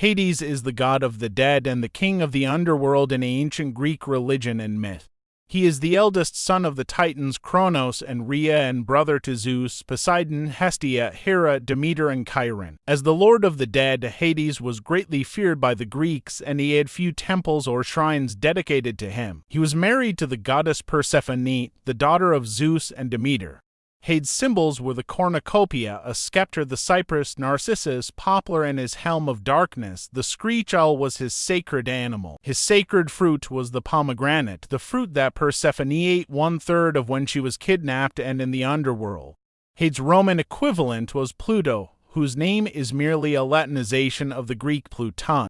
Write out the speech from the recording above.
Hades is the god of the dead and the king of the underworld in ancient Greek religion and myth. He is the eldest son of the Titans Kronos and Rhea and brother to Zeus, Poseidon, Hestia, Hera, Demeter, and Chiron. As the lord of the dead, Hades was greatly feared by the Greeks, and he had few temples or shrines dedicated to him. He was married to the goddess Persephone, the daughter of Zeus and Demeter. Hades' symbols were the cornucopia, a scepter, the cypress, narcissus, poplar, and his helm of darkness. The screech owl was his sacred animal. His sacred fruit was the pomegranate, the fruit that Persephone ate one third of when she was kidnapped and in the underworld. Hades' Roman equivalent was Pluto, whose name is merely a Latinization of the Greek Pluton.